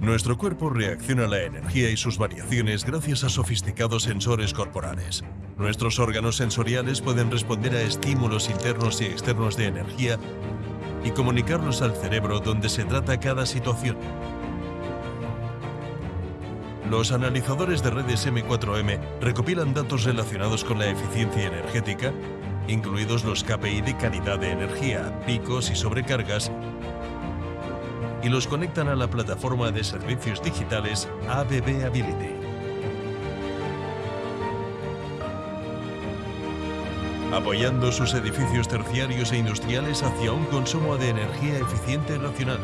Nuestro cuerpo reacciona a la energía y sus variaciones gracias a sofisticados sensores corporales. Nuestros órganos sensoriales pueden responder a estímulos internos y externos de energía y comunicarlos al cerebro donde se trata cada situación. Los analizadores de redes M4M recopilan datos relacionados con la eficiencia energética, incluidos los KPI de calidad de energía, picos y sobrecargas, y los conectan a la plataforma de servicios digitales ABB Ability. apoyando sus edificios terciarios e industriales hacia un consumo de energía eficiente y racional,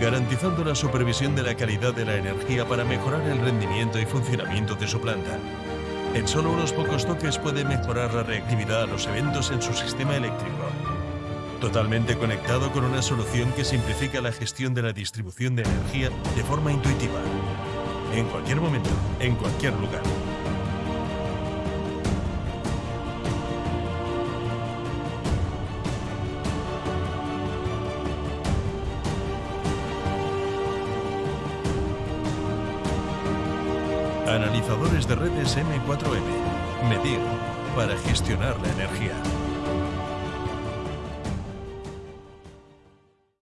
garantizando la supervisión de la calidad de la energía para mejorar el rendimiento y funcionamiento de su planta. En solo unos pocos toques puede mejorar la reactividad a los eventos en su sistema eléctrico. Totalmente conectado con una solución que simplifica la gestión de la distribución de energía de forma intuitiva. En cualquier momento, en cualquier lugar. Analizadores de redes M4M. Medir para gestionar la energía.